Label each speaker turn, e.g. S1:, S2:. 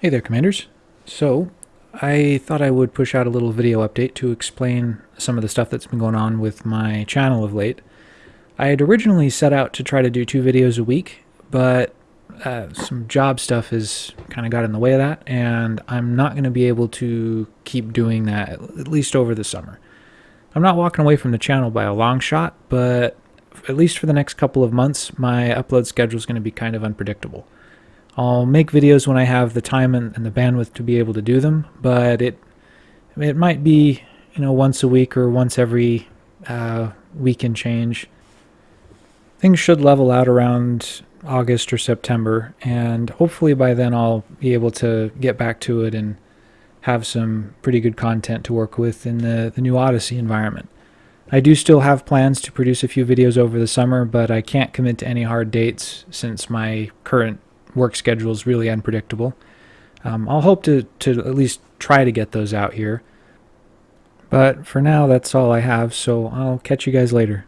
S1: Hey there, Commanders. So, I thought I would push out a little video update to explain some of the stuff that's been going on with my channel of late. I had originally set out to try to do two videos a week, but uh, some job stuff has kind of got in the way of that, and I'm not going to be able to keep doing that at least over the summer. I'm not walking away from the channel by a long shot, but at least for the next couple of months, my upload schedule is going to be kind of unpredictable. I'll make videos when I have the time and, and, the bandwidth to be able to do them, but it it might be you know once a week or once every uh, week and change. Things should level out around August or September, and hopefully by then I'll be able to get back to it and have some pretty good content to work with in the, the new Odyssey environment. I do still have plans to produce a few videos over the summer, but I can't commit to any hard dates since my current work schedule is really unpredictable. Um, I'll hope to, to at least try to get those out here. But for now, that's all I have, so I'll catch you guys later.